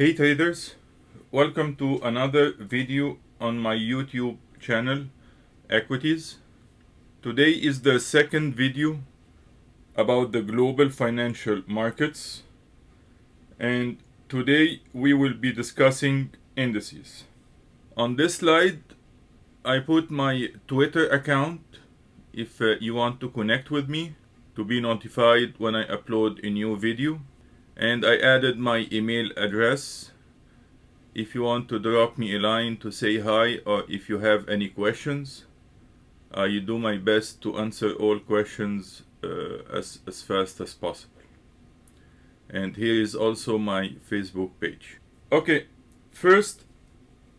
Hey traders, welcome to another video on my YouTube channel Equities. Today is the second video about the global financial markets and today we will be discussing indices. On this slide I put my Twitter account if uh, you want to connect with me to be notified when I upload a new video and I added my email address. If you want to drop me a line to say hi or if you have any questions I do my best to answer all questions uh, as, as fast as possible. And here is also my Facebook page. Okay first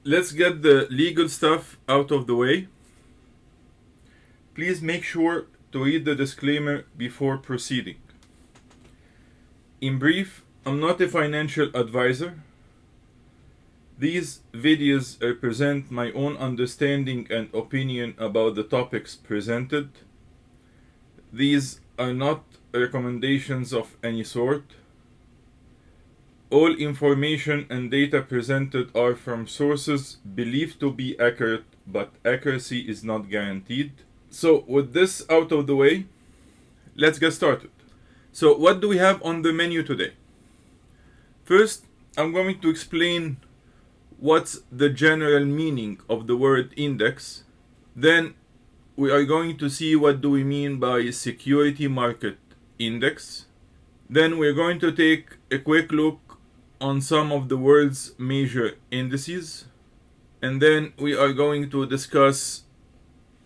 let's get the legal stuff out of the way. Please make sure to read the disclaimer before proceeding in brief, I'm not a financial advisor. These videos represent my own understanding and opinion about the topics presented. These are not recommendations of any sort. All information and data presented are from sources believed to be accurate, but accuracy is not guaranteed. So with this out of the way, let's get started. So what do we have on the menu today? First, I'm going to explain what's the general meaning of the word index. Then we are going to see what do we mean by security market index. Then we're going to take a quick look on some of the world's major indices. And then we are going to discuss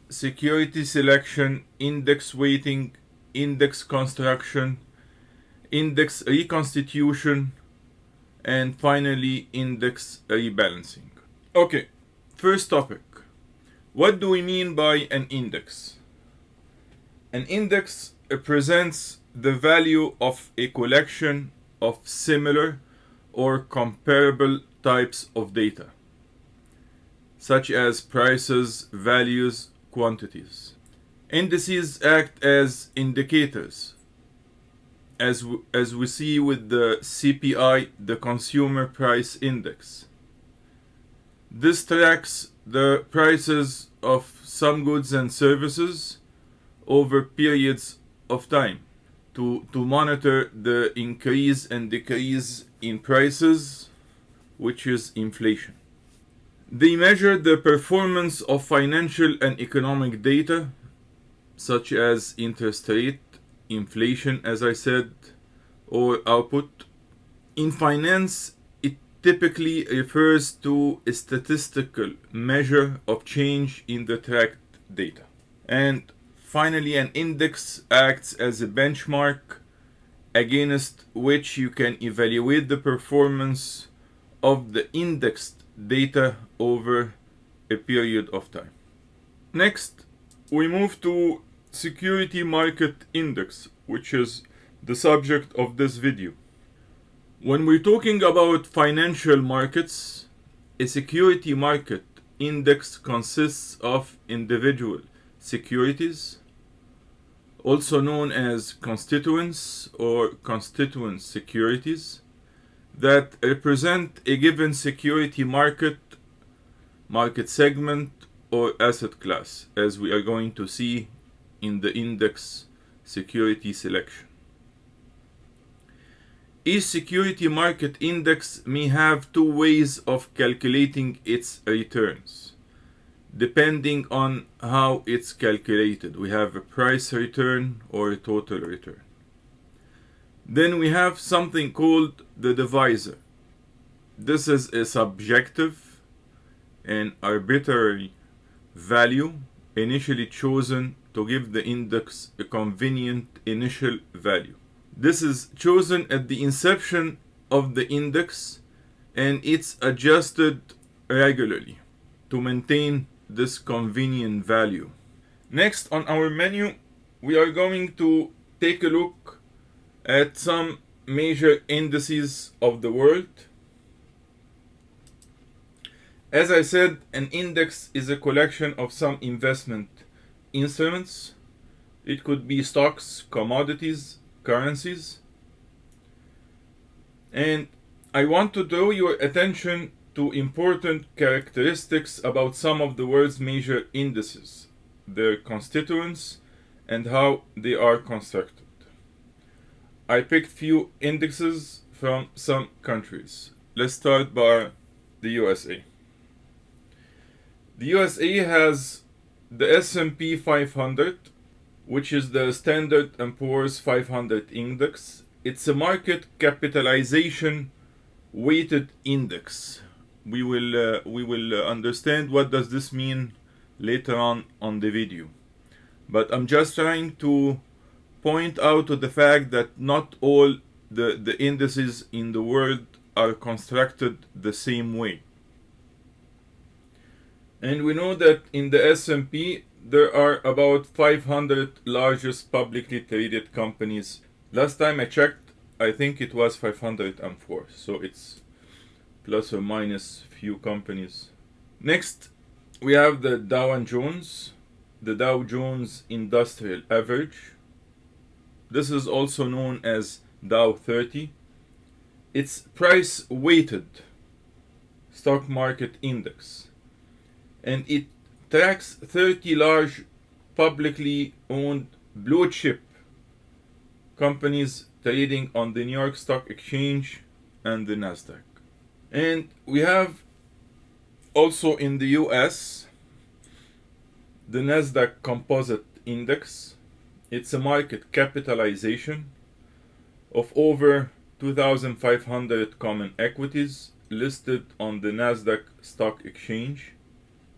security selection, index weighting, index construction, index reconstitution, and finally index rebalancing. Okay, first topic. What do we mean by an index? An index represents the value of a collection of similar or comparable types of data, such as prices, values, quantities. Indices act as indicators, as, as we see with the CPI, the Consumer Price Index. This tracks the prices of some goods and services over periods of time to, to monitor the increase and decrease in prices, which is inflation. They measure the performance of financial and economic data such as interest rate, inflation, as I said, or output. In finance, it typically refers to a statistical measure of change in the tracked data. And finally, an index acts as a benchmark against which you can evaluate the performance of the indexed data over a period of time. Next, we move to security market index, which is the subject of this video. When we're talking about financial markets, a security market index consists of individual securities, also known as constituents or constituent securities, that represent a given security market, market segment, or asset class, as we are going to see in the index security selection. Each security market index may have two ways of calculating its returns, depending on how it's calculated. We have a price return or a total return. Then we have something called the divisor. This is a subjective and arbitrary value initially chosen to give the index a convenient initial value. This is chosen at the inception of the index and it's adjusted regularly to maintain this convenient value. Next on our menu, we are going to take a look at some major indices of the world. As I said, an index is a collection of some investment instruments. It could be stocks, commodities, currencies. And I want to draw your attention to important characteristics about some of the world's major indices, their constituents, and how they are constructed. I picked few indexes from some countries. Let's start by the USA. The USA has the S&P 500, which is the Standard & Poor's 500 index. It's a market capitalization weighted index. We will uh, we will uh, understand what does this mean later on on the video. But I'm just trying to point out to the fact that not all the, the indices in the world are constructed the same way. And we know that in the S&P there are about 500 largest publicly traded companies. Last time I checked, I think it was 504. So it's plus or minus few companies. Next, we have the Dow Jones, the Dow Jones Industrial Average. This is also known as Dow 30. It's price weighted stock market index and it tracks 30 large publicly owned blue chip companies trading on the New York Stock Exchange and the Nasdaq. And we have also in the US the Nasdaq Composite Index. It's a market capitalization of over 2,500 common equities listed on the Nasdaq Stock Exchange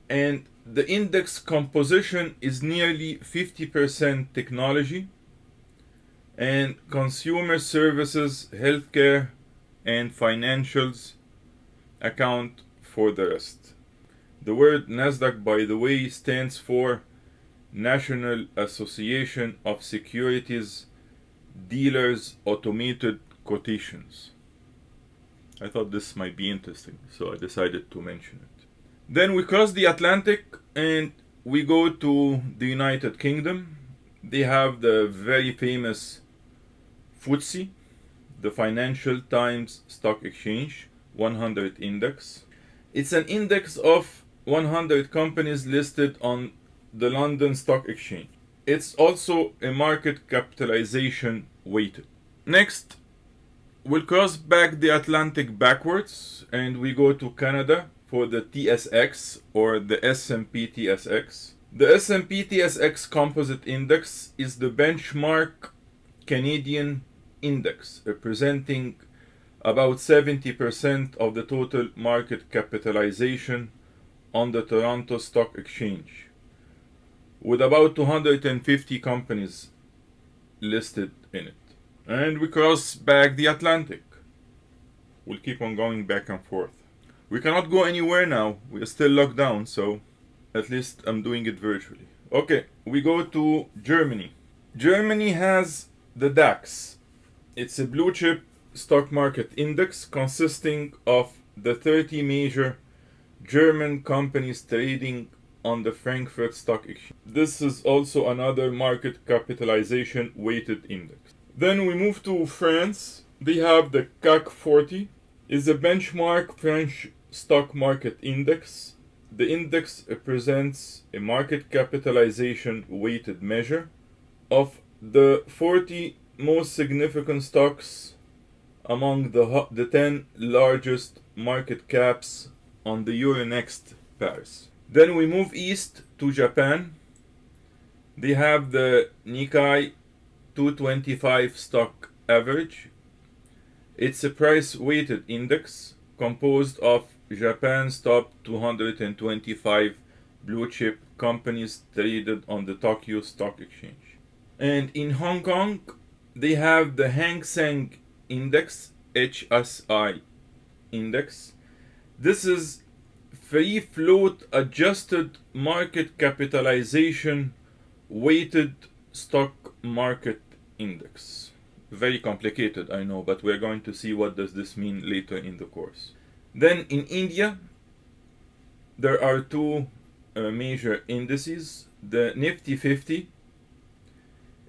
and the index composition is nearly 50% technology and consumer services, healthcare, and financials account for the rest. The word NASDAQ, by the way, stands for National Association of Securities Dealers Automated Quotations. I thought this might be interesting, so I decided to mention it. Then we cross the Atlantic and we go to the United Kingdom. They have the very famous FTSE, the Financial Times Stock Exchange 100 Index. It's an index of 100 companies listed on the London Stock Exchange. It's also a market capitalization weighted. Next, we'll cross back the Atlantic backwards and we go to Canada for the TSX or the S&P TSX. The S&P TSX Composite Index is the benchmark Canadian index representing about 70% of the total market capitalization on the Toronto Stock Exchange with about 250 companies listed in it. And we cross back the Atlantic. We'll keep on going back and forth. We cannot go anywhere now. We are still locked down, so at least I'm doing it virtually. Okay, we go to Germany. Germany has the DAX. It's a blue chip stock market index consisting of the 30 major German companies trading on the Frankfurt Stock Exchange. This is also another market capitalization weighted index. Then we move to France. They have the CAC 40 is a benchmark French stock market index. The index represents a market capitalization weighted measure of the 40 most significant stocks among the, the 10 largest market caps on the Euronext Paris. Then we move east to Japan. They have the Nikkei 225 stock average. It's a price weighted index composed of Japan's top 225 blue chip companies traded on the Tokyo Stock Exchange. And in Hong Kong, they have the Hang Seng Index, HSI Index. This is free float adjusted market capitalization weighted stock market index. Very complicated, I know, but we're going to see what does this mean later in the course. Then in India, there are two uh, major indices. The Nifty 50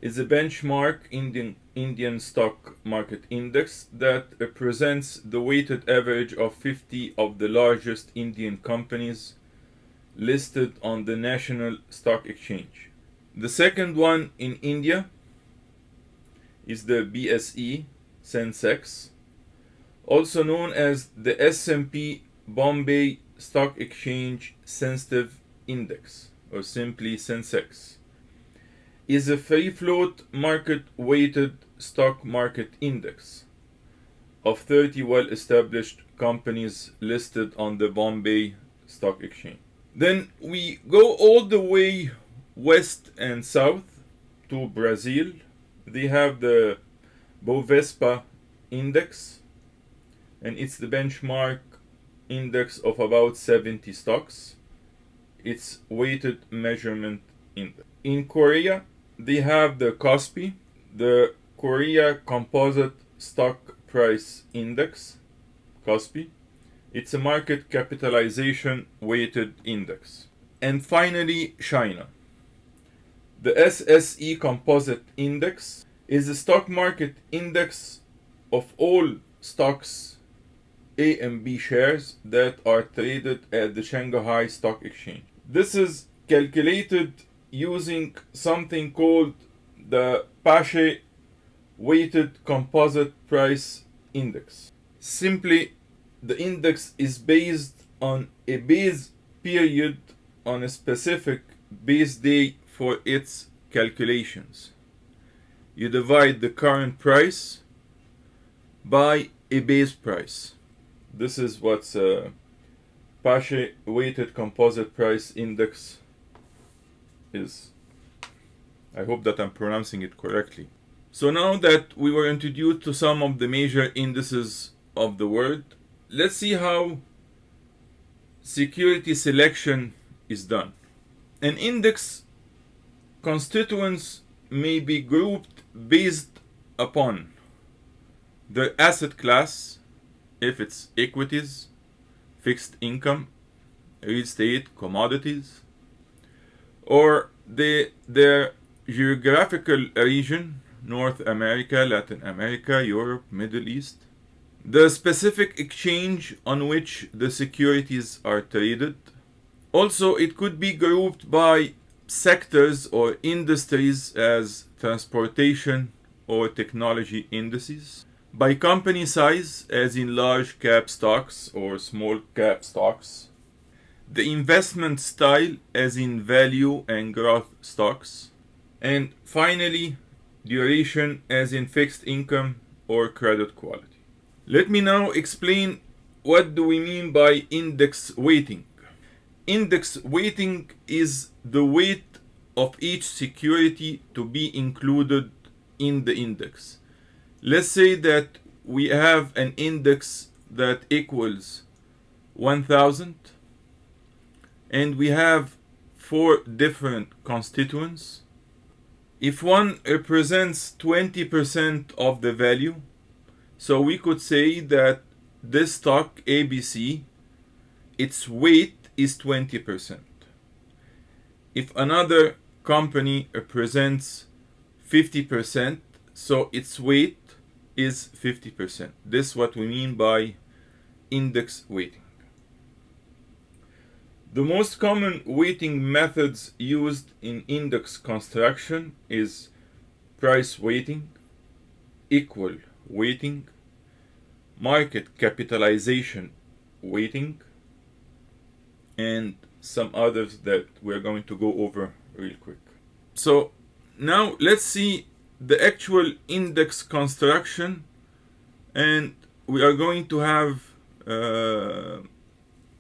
is a benchmark Indian Indian stock market index that represents the weighted average of 50 of the largest Indian companies listed on the National Stock Exchange. The second one in India is the BSE Sensex, also known as the S&P Bombay Stock Exchange Sensitive Index, or simply Sensex, is a free float market weighted stock market index of 30 well established companies listed on the Bombay Stock Exchange. Then we go all the way west and south to Brazil. They have the Bovespa index, and it's the benchmark index of about 70 stocks. It's weighted measurement index. In Korea, they have the KOSPI, the Korea Composite Stock Price Index, KOSPI. It's a market capitalization weighted index. And finally, China. The SSE Composite Index is a stock market index of all stocks A and B shares that are traded at the Shanghai Stock Exchange. This is calculated using something called the Paasche Weighted Composite Price Index. Simply, the index is based on a base period on a specific base day for its calculations. You divide the current price by a base price. This is what's a uh, Paasche weighted composite price index is. I hope that I'm pronouncing it correctly. So now that we were introduced to some of the major indices of the world, let's see how security selection is done. An index constituents may be grouped based upon the asset class, if it's equities, fixed income, real estate, commodities, or the, their geographical region, North America, Latin America, Europe, Middle East, the specific exchange on which the securities are traded. Also, it could be grouped by sectors or industries as transportation or technology indices, by company size as in large cap stocks or small cap stocks, the investment style as in value and growth stocks, and finally duration as in fixed income or credit quality. Let me now explain what do we mean by index weighting. Index weighting is the weight of each security to be included in the index. Let's say that we have an index that equals 1000 and we have four different constituents. If one represents 20% of the value, so we could say that this stock ABC, its weight is 20%. If another company represents 50%, so its weight is 50%. This is what we mean by index weighting. The most common weighting methods used in index construction is price weighting, equal weighting, market capitalization weighting, and some others that we're going to go over real quick. So now let's see the actual index construction and we are going to have uh,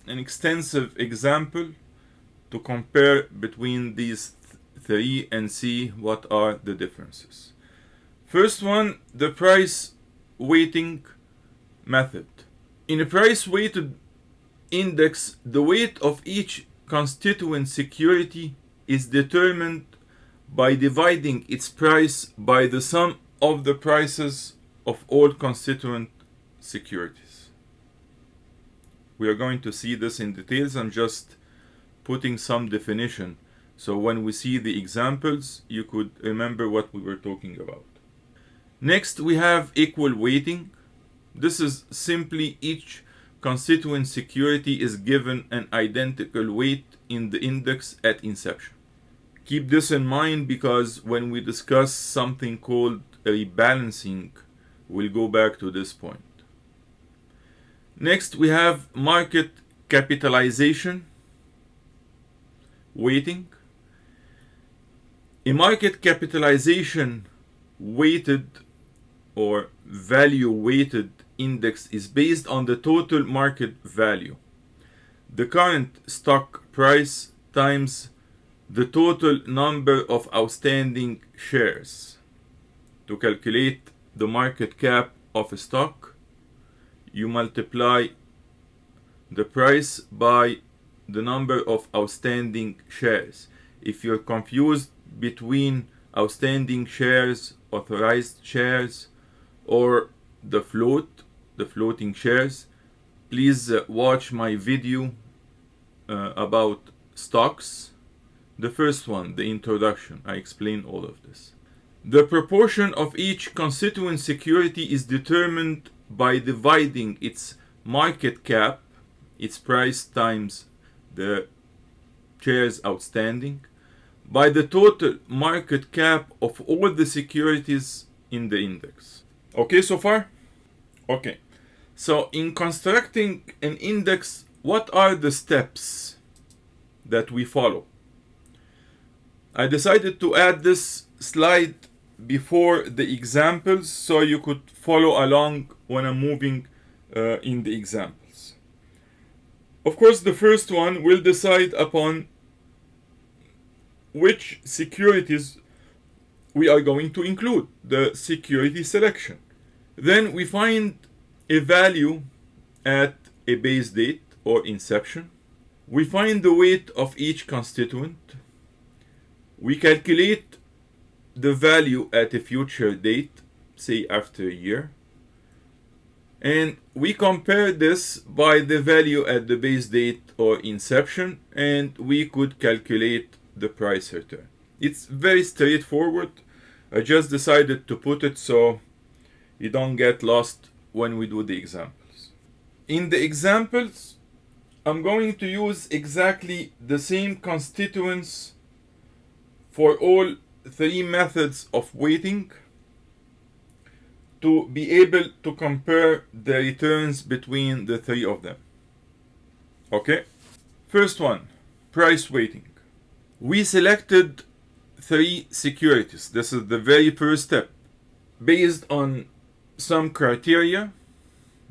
an extensive example to compare between these th three and see what are the differences. First one, the price weighting method. In a price weighted index, the weight of each constituent security is determined by dividing its price by the sum of the prices of all constituent securities. We are going to see this in details. I'm just putting some definition. So when we see the examples, you could remember what we were talking about. Next, we have equal weighting. This is simply each constituent security is given an identical weight in the index at inception. Keep this in mind because when we discuss something called rebalancing, we'll go back to this point. Next, we have market capitalization weighting. A market capitalization weighted or value weighted index is based on the total market value. The current stock price times the total number of outstanding shares. To calculate the market cap of a stock, you multiply the price by the number of outstanding shares. If you're confused between outstanding shares, authorized shares, or the float, the floating shares, please uh, watch my video uh, about stocks. The first one, the introduction, I explain all of this. The proportion of each constituent security is determined by dividing its market cap, its price times the shares outstanding, by the total market cap of all the securities in the index. Okay so far? Okay. So in constructing an index, what are the steps that we follow? I decided to add this slide before the examples so you could follow along when I'm moving uh, in the examples. Of course, the first one will decide upon which securities we are going to include, the security selection. Then we find a value at a base date or inception. We find the weight of each constituent. We calculate the value at a future date, say after a year. And we compare this by the value at the base date or inception, and we could calculate the price return. It's very straightforward. I just decided to put it so you don't get lost when we do the examples. In the examples, I'm going to use exactly the same constituents for all three methods of weighting to be able to compare the returns between the three of them. Okay? First one, price weighting. We selected three securities. This is the very first step. Based on some criteria,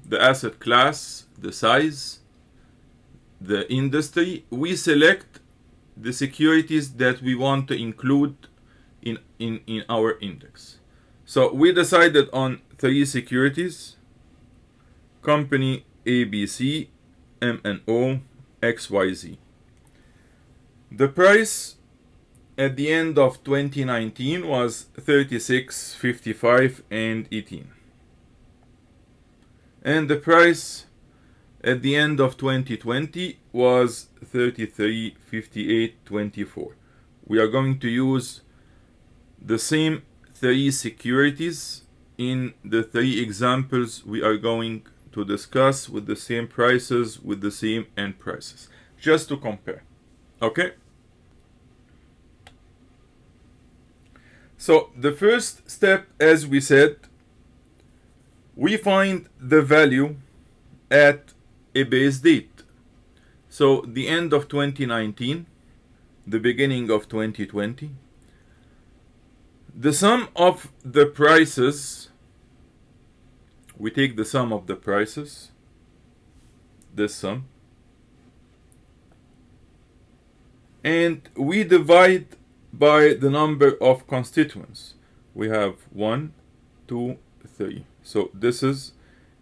the asset class, the size, the industry, we select the securities that we want to include in, in, in our index. So we decided on three securities, company ABC, MNO, XYZ. The price at the end of 2019 was 36, 55 and 18. And the price at the end of 2020 was 33, 58, 24. We are going to use the same three securities in the three examples we are going to discuss with the same prices with the same end prices just to compare okay so the first step as we said we find the value at a base date so the end of 2019 the beginning of 2020 the sum of the prices we take the sum of the prices this sum and we divide by the number of constituents. We have one two three. So this is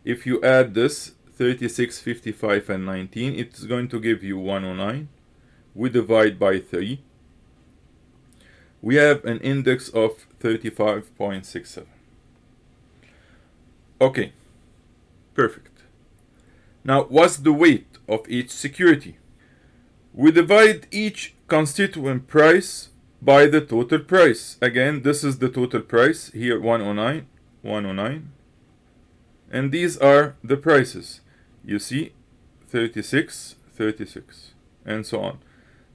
if you add this 36 55 and 19 it's going to give you 109 we divide by 3 we have an index of 35.67. Okay, perfect. Now, what's the weight of each security? We divide each constituent price by the total price. Again, this is the total price here 109, 109. And these are the prices. You see 36, 36, and so on.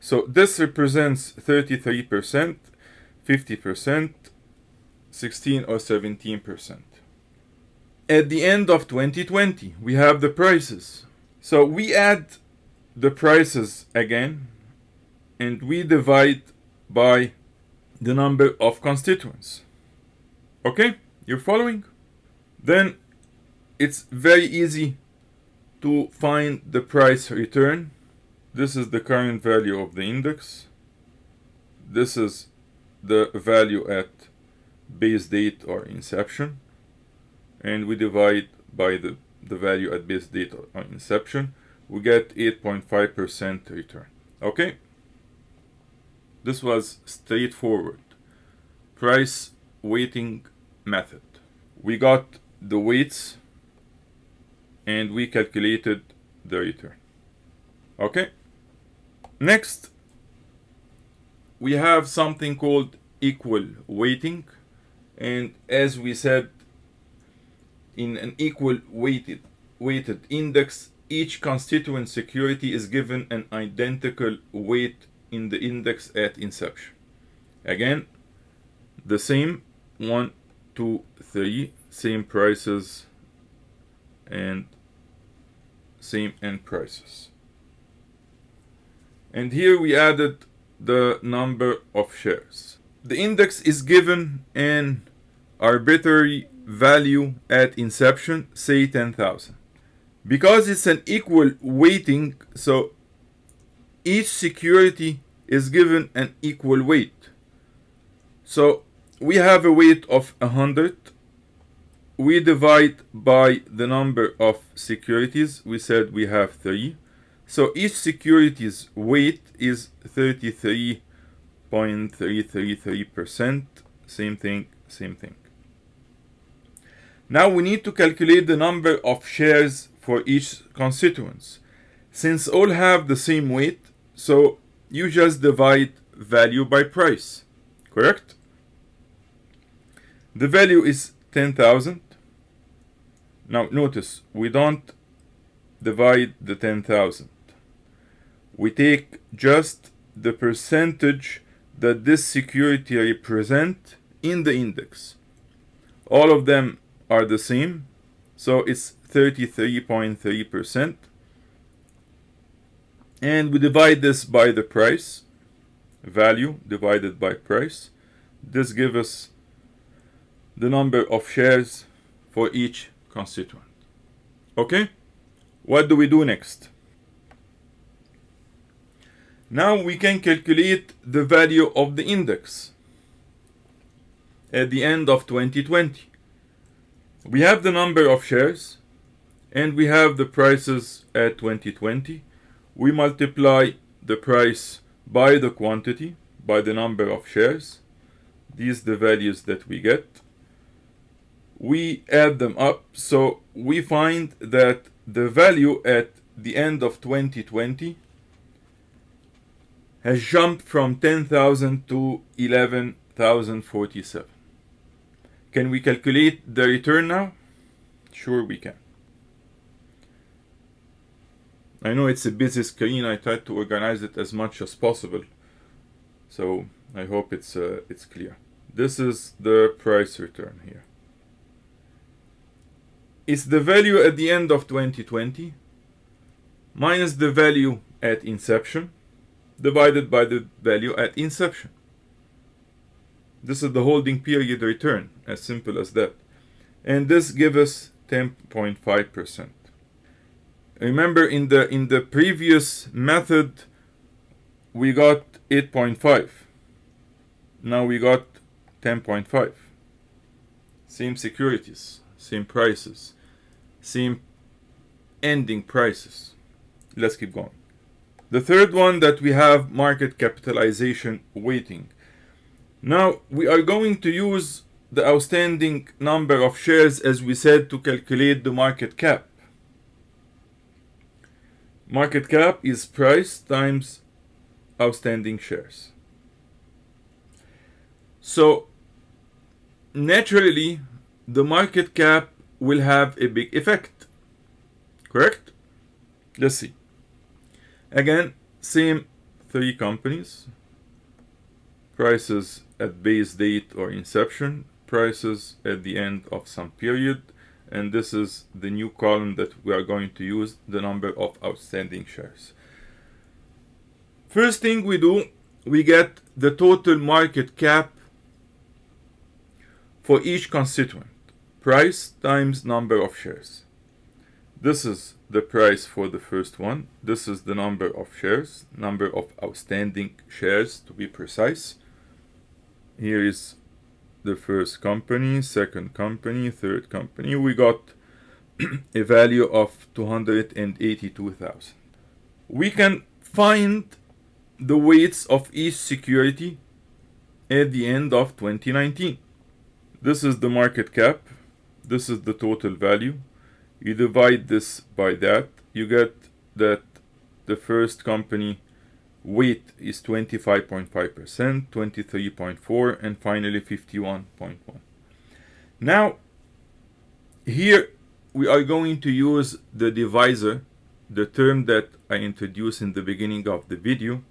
So this represents 33%, 50%, 16 or 17%. At the end of 2020, we have the prices. So we add the prices again and we divide by the number of constituents. Okay, you're following? Then it's very easy to find the price return. This is the current value of the index. This is the value at base date or inception. And we divide by the, the value at base date or inception. We get 8.5% return. Okay? This was straightforward. Price weighting method. We got the weights and we calculated the return. Okay? Next, we have something called equal weighting. And as we said, in an equal weighted, weighted index, each constituent security is given an identical weight in the index at inception. Again, the same one, two, three, same prices and same end prices. And here we added the number of shares. The index is given an arbitrary value at inception, say 10,000. Because it's an equal weighting, so each security is given an equal weight. So we have a weight of 100. We divide by the number of securities. We said we have 3. So each security's weight is 33.333%. Same thing, same thing. Now we need to calculate the number of shares for each constituents. Since all have the same weight, so you just divide value by price, correct? The value is 10,000. Now notice, we don't divide the 10,000. We take just the percentage that this security represent in the index. All of them are the same, so it's 33.3% and we divide this by the price value divided by price this gives us the number of shares for each constituent. Okay? What do we do next? Now we can calculate the value of the index at the end of 2020 we have the number of shares and we have the prices at 2020 we multiply the price by the quantity, by the number of shares. These the values that we get. We add them up, so we find that the value at the end of 2020 has jumped from 10,000 to 11,047. Can we calculate the return now? Sure we can. I know it's a busy screen. I tried to organize it as much as possible. So I hope it's uh, it's clear. This is the price return here. It's the value at the end of 2020 minus the value at inception divided by the value at inception. This is the holding period return, as simple as that. And this gives us 10.5%. Remember in the in the previous method we got 8.5. Now we got 10.5. Same securities, same prices, same ending prices. Let's keep going. The third one that we have market capitalization weighting. Now we are going to use the outstanding number of shares as we said to calculate the market cap. Market cap is price times outstanding shares. So naturally, the market cap will have a big effect. Correct? Let's see. Again, same three companies. Prices at base date or inception, prices at the end of some period, and this is the new column that we are going to use, the number of outstanding shares. First thing we do, we get the total market cap for each constituent. Price times number of shares. This is the price for the first one. This is the number of shares, number of outstanding shares to be precise. Here is the first company, second company, third company. We got a value of 282,000. We can find the weights of each security at the end of 2019. This is the market cap. This is the total value. You divide this by that, you get that the first company weight is 25.5%, 23.4 and finally 51.1. Now here we are going to use the divisor, the term that I introduced in the beginning of the video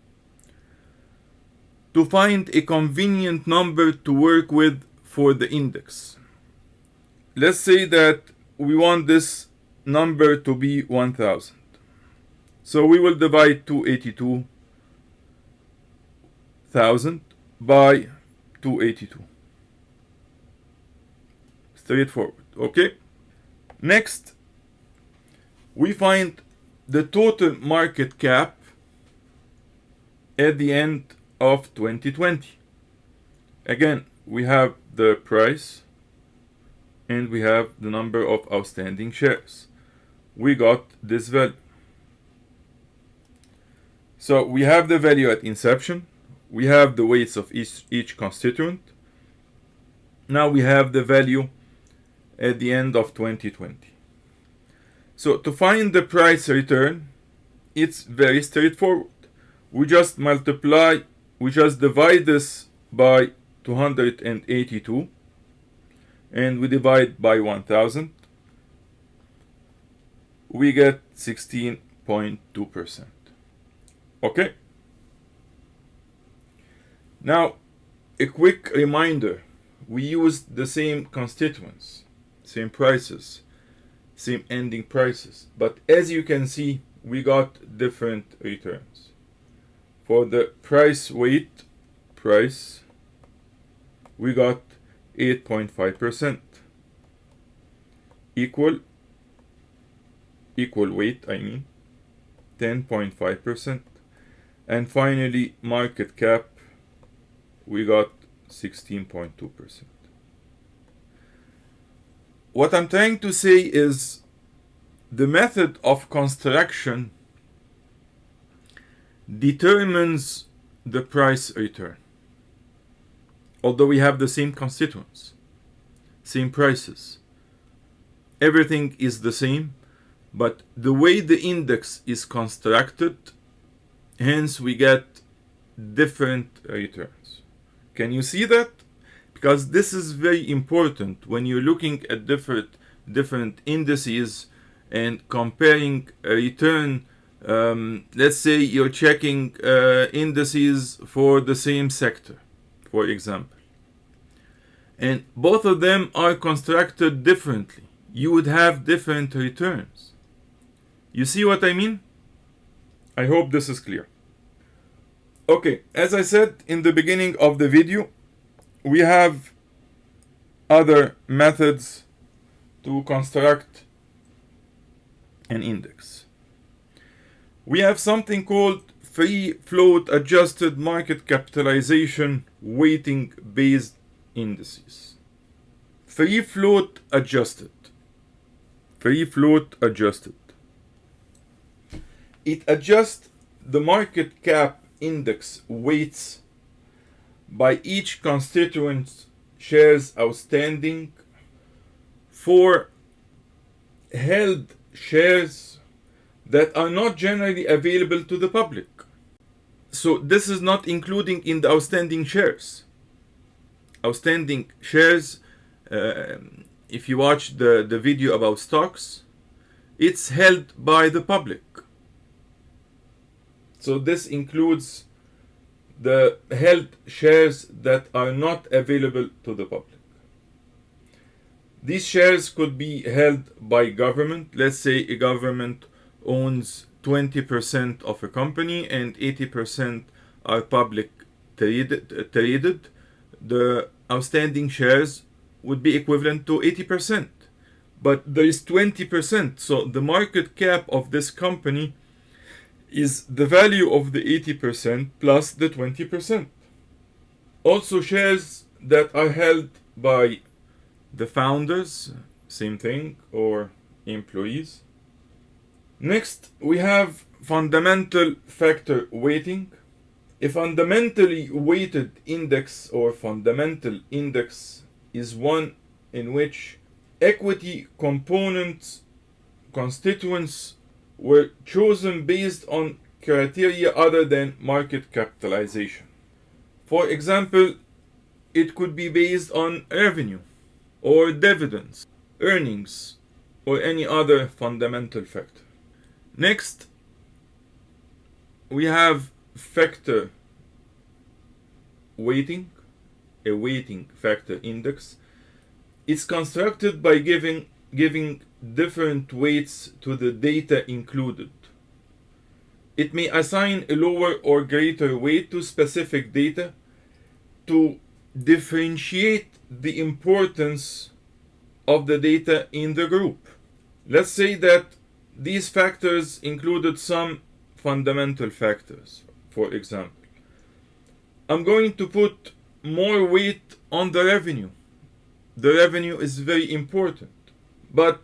to find a convenient number to work with for the index. Let's say that we want this number to be 1000. So we will divide 282,000 by 282. Straightforward, okay? Next, we find the total market cap at the end of 2020. Again, we have the price and we have the number of outstanding shares. We got this value. So we have the value at inception. We have the weights of each, each constituent. Now we have the value at the end of 2020. So to find the price return, it's very straightforward. We just multiply we just divide this by 282 and we divide by 1000 we get 16.2% okay? Now a quick reminder we used the same constituents same prices same ending prices but as you can see we got different returns. For the price weight price we got 8.5% equal equal weight I mean 10.5% and finally market cap we got 16.2% what I'm trying to say is the method of construction determines the price return. Although we have the same constituents, same prices, everything is the same, but the way the index is constructed, hence we get different returns. Can you see that? Because this is very important when you're looking at different different indices and comparing a return um, let's say you're checking uh, indices for the same sector, for example, and both of them are constructed differently. You would have different returns. You see what I mean? I hope this is clear. Okay, as I said in the beginning of the video, we have other methods to construct an index we have something called free float adjusted market capitalization weighting based indices. Free float adjusted. Free float adjusted. It adjusts the market cap index weights by each constituent shares outstanding for held shares that are not generally available to the public. So this is not including in the outstanding shares. Outstanding shares, uh, if you watch the, the video about stocks, it's held by the public. So this includes the held shares that are not available to the public. These shares could be held by government. Let's say a government owns 20% of a company and 80% are public traded, traded. The outstanding shares would be equivalent to 80%. But there is 20%. So the market cap of this company is the value of the 80% plus the 20%. Also, shares that are held by the founders, same thing, or employees. Next, we have fundamental factor weighting. A fundamentally weighted index or fundamental index is one in which equity components constituents were chosen based on criteria other than market capitalization. For example, it could be based on revenue or dividends, earnings, or any other fundamental factor. Next, we have factor weighting, a weighting factor index. It's constructed by giving giving different weights to the data included. It may assign a lower or greater weight to specific data to differentiate the importance of the data in the group. Let's say that these factors included some fundamental factors, for example. I'm going to put more weight on the revenue. The revenue is very important, but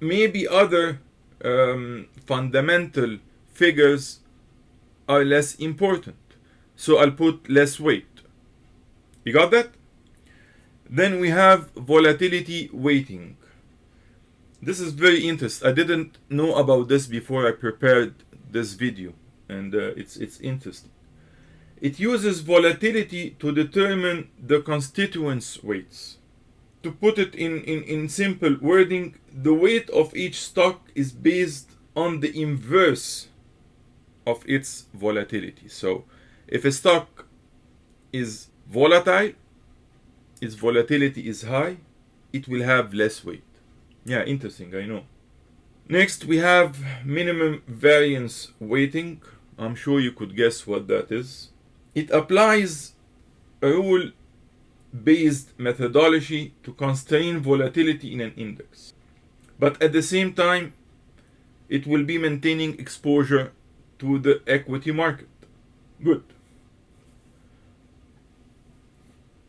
maybe other um, fundamental figures are less important. So I'll put less weight. You got that? Then we have volatility weighting. This is very interesting. I didn't know about this before I prepared this video, and uh, it's it's interesting. It uses volatility to determine the constituents weights. To put it in, in, in simple wording, the weight of each stock is based on the inverse of its volatility. So if a stock is volatile, its volatility is high, it will have less weight. Yeah, interesting, I know. Next, we have minimum variance weighting. I'm sure you could guess what that is. It applies a rule based methodology to constrain volatility in an index. But at the same time, it will be maintaining exposure to the equity market. Good.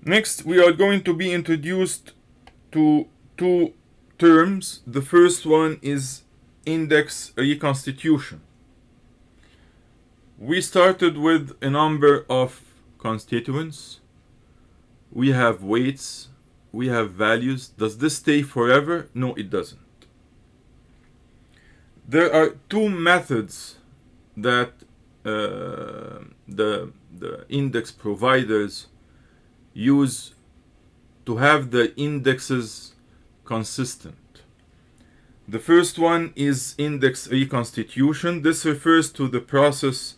Next, we are going to be introduced to two terms. The first one is index reconstitution. We started with a number of constituents. We have weights, we have values. Does this stay forever? No, it doesn't. There are two methods that uh, the, the index providers use to have the indexes consistent. The first one is index reconstitution. This refers to the process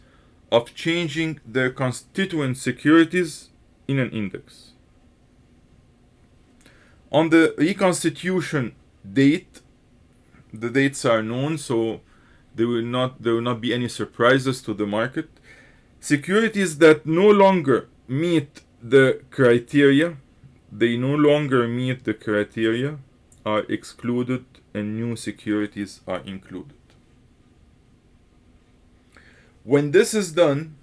of changing the constituent securities in an index. On the reconstitution date, the dates are known, so there will not there will not be any surprises to the market. Securities that no longer meet the criteria, they no longer meet the criteria, are excluded and new securities are included. When this is done,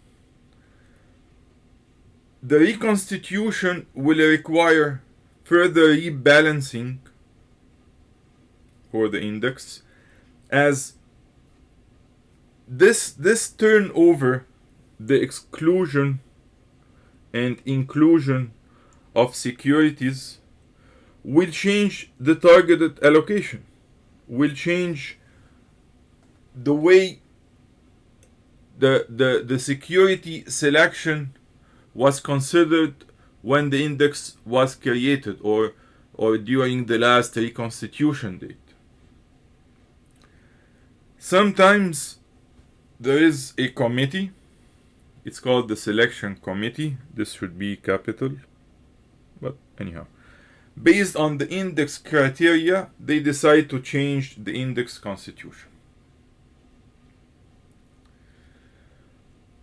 the reconstitution will require further rebalancing for the index as this this turnover the exclusion and inclusion of securities will change the targeted allocation, will change the way the, the, the security selection was considered when the index was created or, or during the last reconstitution date. Sometimes there is a committee, it's called the selection committee. This should be capital, but anyhow. Based on the index criteria, they decide to change the index constitution.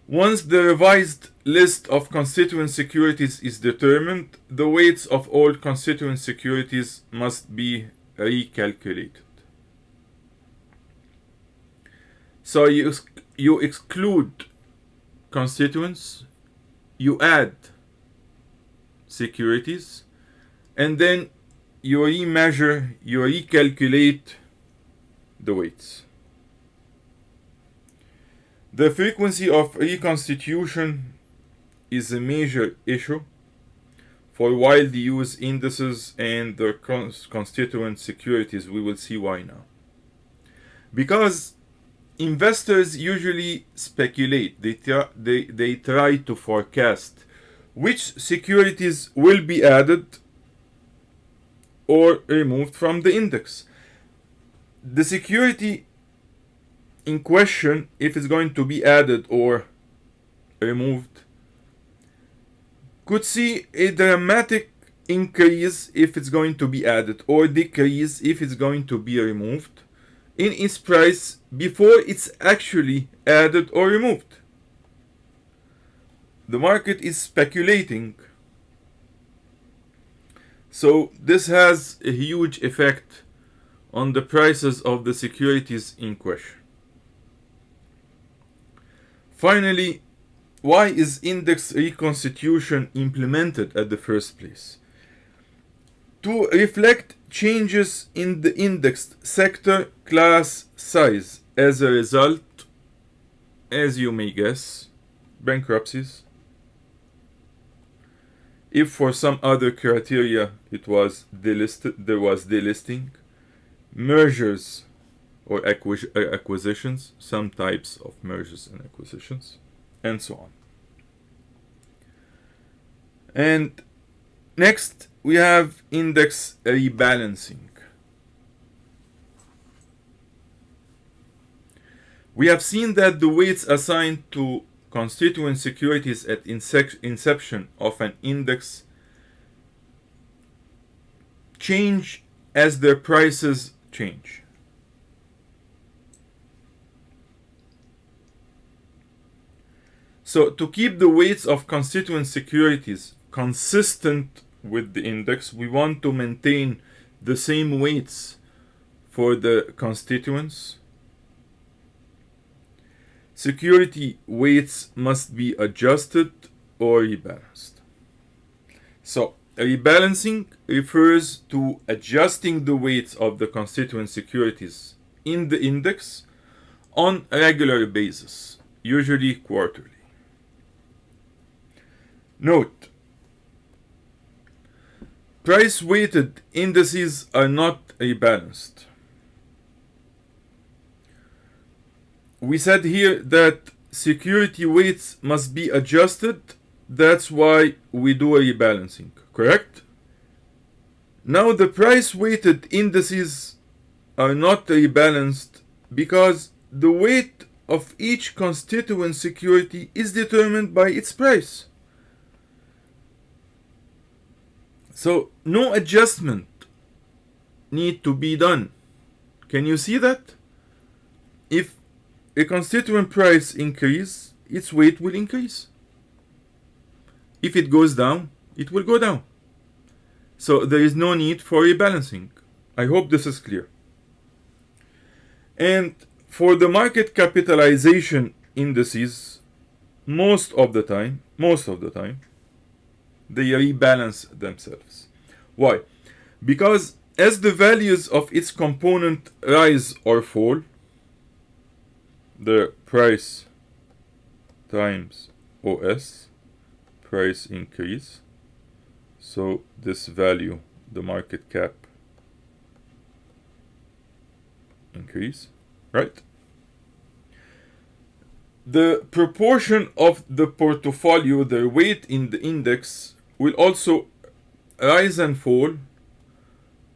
Once the revised list of constituent securities is determined, the weights of all constituent securities must be recalculated. So you, you exclude constituents, you add securities, and then you remeasure, you recalculate the weights. The frequency of reconstitution is a major issue for widely used indices and their constituent securities. We will see why now. Because investors usually speculate, they, they, they try to forecast which securities will be added or removed from the index. The security in question, if it's going to be added or removed, could see a dramatic increase if it's going to be added or decrease if it's going to be removed in its price before it's actually added or removed. The market is speculating. So this has a huge effect on the prices of the securities in question. Finally, why is index reconstitution implemented at the first place? To reflect changes in the indexed sector class size as a result, as you may guess, bankruptcies. If for some other criteria it was delisted, there was delisting, mergers or acquis uh, acquisitions, some types of mergers and acquisitions, and so on. And next we have index rebalancing. We have seen that the weights assigned to constituent securities at inception of an index change as their prices change. So to keep the weights of constituent securities consistent with the index, we want to maintain the same weights for the constituents. Security weights must be adjusted or rebalanced. So rebalancing refers to adjusting the weights of the constituent securities in the index on a regular basis, usually quarterly. Note, price weighted indices are not rebalanced. We said here that security weights must be adjusted. That's why we do a rebalancing, correct? Now the price weighted indices are not rebalanced because the weight of each constituent security is determined by its price. So no adjustment need to be done. Can you see that? If a constituent price increase, its weight will increase. If it goes down, it will go down. So there is no need for rebalancing. I hope this is clear. And for the market capitalization indices, most of the time, most of the time, they rebalance themselves. Why? Because as the values of its component rise or fall, the price times OS, price increase, so this value, the market cap increase, right? the proportion of the portfolio, their weight in the index, will also rise and fall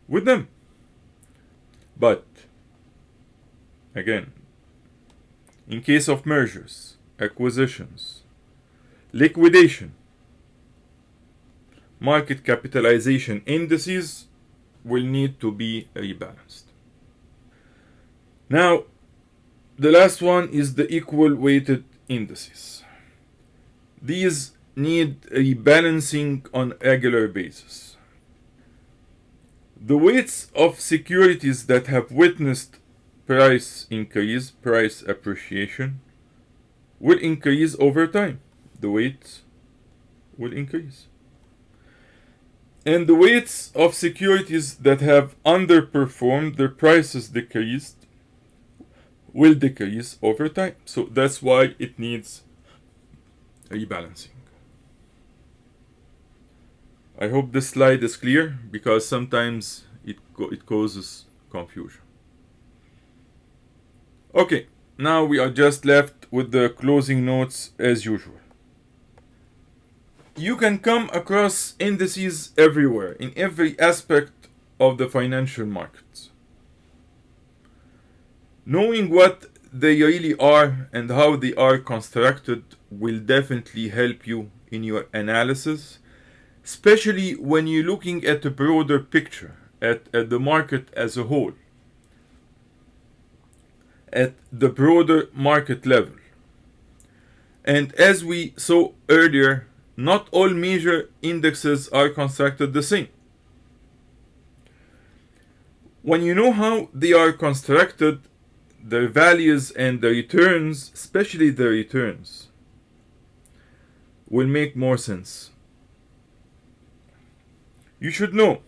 with them. But again, in case of mergers, acquisitions, liquidation, market capitalization indices will need to be rebalanced. Now, the last one is the equal weighted indices. These need rebalancing on a regular basis. The weights of securities that have witnessed price increase, price appreciation, will increase over time. The weights will increase. And the weights of securities that have underperformed, their prices decreased, will decrease over time. So that's why it needs rebalancing. I hope this slide is clear because sometimes it, it causes confusion. Okay, now we are just left with the closing notes as usual. You can come across indices everywhere, in every aspect of the financial markets. Knowing what they really are and how they are constructed will definitely help you in your analysis, especially when you're looking at a broader picture, at, at the market as a whole at the broader market level. And as we saw earlier, not all major indexes are constructed the same. When you know how they are constructed, their values and the returns, especially the returns, will make more sense. You should know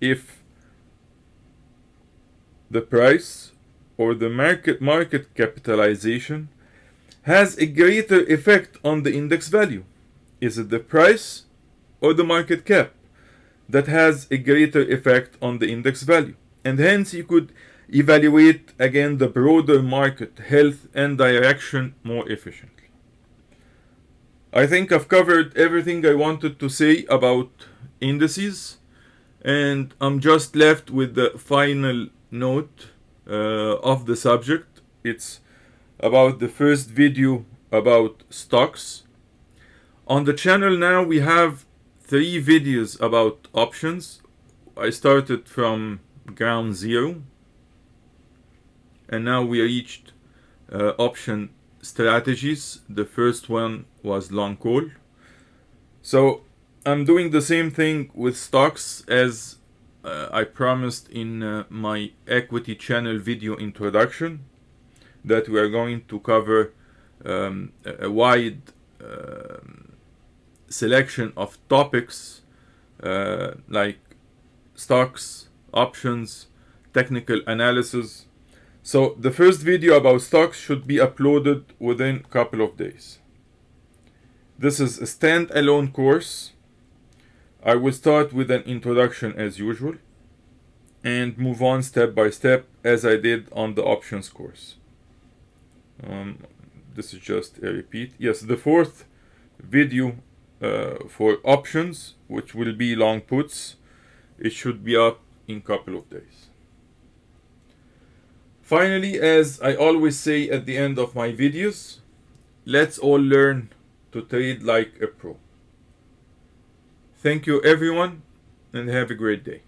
if the price or the market, market capitalization has a greater effect on the index value. Is it the price or the market cap that has a greater effect on the index value? And hence you could evaluate again the broader market health and direction more efficiently. I think I've covered everything I wanted to say about indices and I'm just left with the final note of the subject. It's about the first video about stocks. On the channel now we have three videos about options. I started from ground zero and now we reached uh, option strategies. The first one was long call. So I'm doing the same thing with stocks as uh, I promised in uh, my equity channel video introduction that we are going to cover um, a wide uh, selection of topics uh, like stocks, options, technical analysis. So the first video about stocks should be uploaded within a couple of days. This is a standalone course I will start with an introduction as usual and move on step by step as I did on the options course. Um, this is just a repeat. Yes, the fourth video uh, for options, which will be long puts, it should be up in a couple of days. Finally, as I always say at the end of my videos, let's all learn to trade like a pro. Thank you everyone and have a great day.